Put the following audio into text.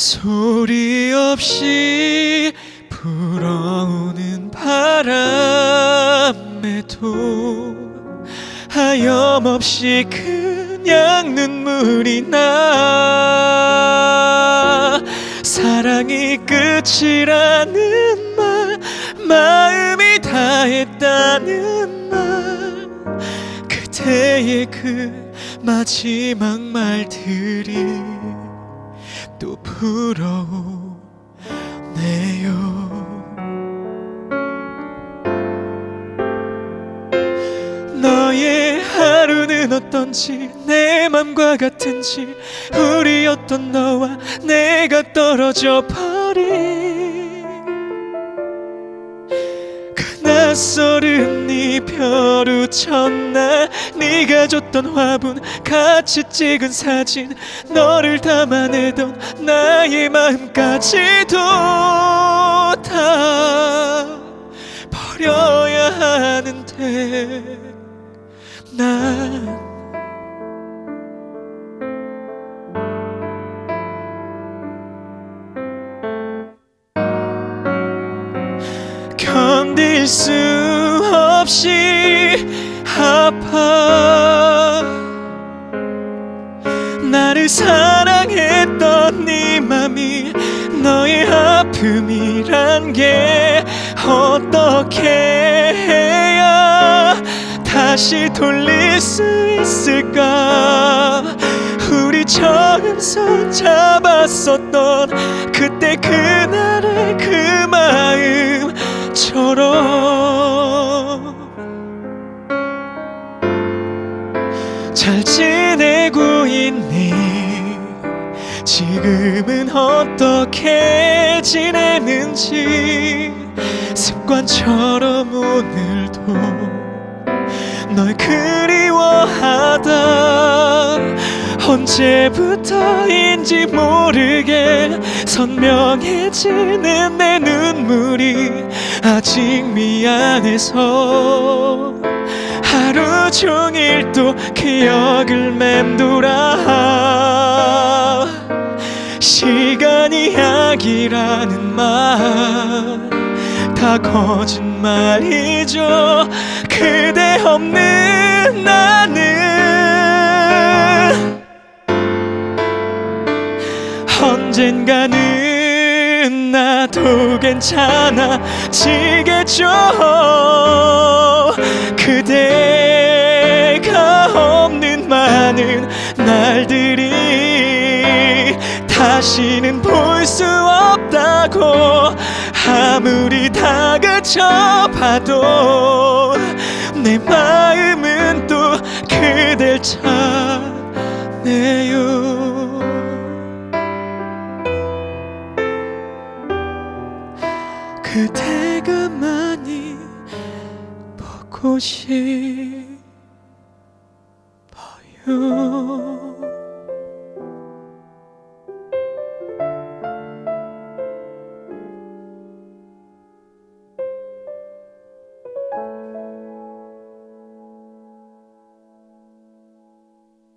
소리 없이 불어오는 바람에도 하염없이 그냥 눈물이 나. 사랑이 끝이라는 말 마음이 다했다는 말. 그대의 그 마지막 말들이 또 불어오네요. 너의 하루는 어떤지 내 맘과 같은지 우리였던 너와 내가 떨어져 버 낯설은 이별후 첫날 네가 줬던 화분 같이 찍은 사진 너를 담아내던 나의 마음까지도 다 버려야 하는데 난 견딜 수 없이 아파. 나를 사랑했던 네 맘이 너의 아픔이란 게 어떻게 해야 다시 돌릴 수 있을까? 우리 처음 손 잡았었던 그때 그 잘 지내고 있니? 지금은 어떻게 지내는지 습관처럼 오늘도 널 그리워하다. 언제부터인지 모르게 선명해지는 내 눈물이 아직 미안해서 하루 종일 또 기억을 맴돌아. 시간이 약이라는 말 다 거짓말이죠. 그대 없는 나는 언젠가는 나도 괜찮아지겠죠 다시는 볼 수 없다고 아무리 다그쳐봐도 내 마음은 또 그댈 찾네요. 그대가 많이 보고 싶어요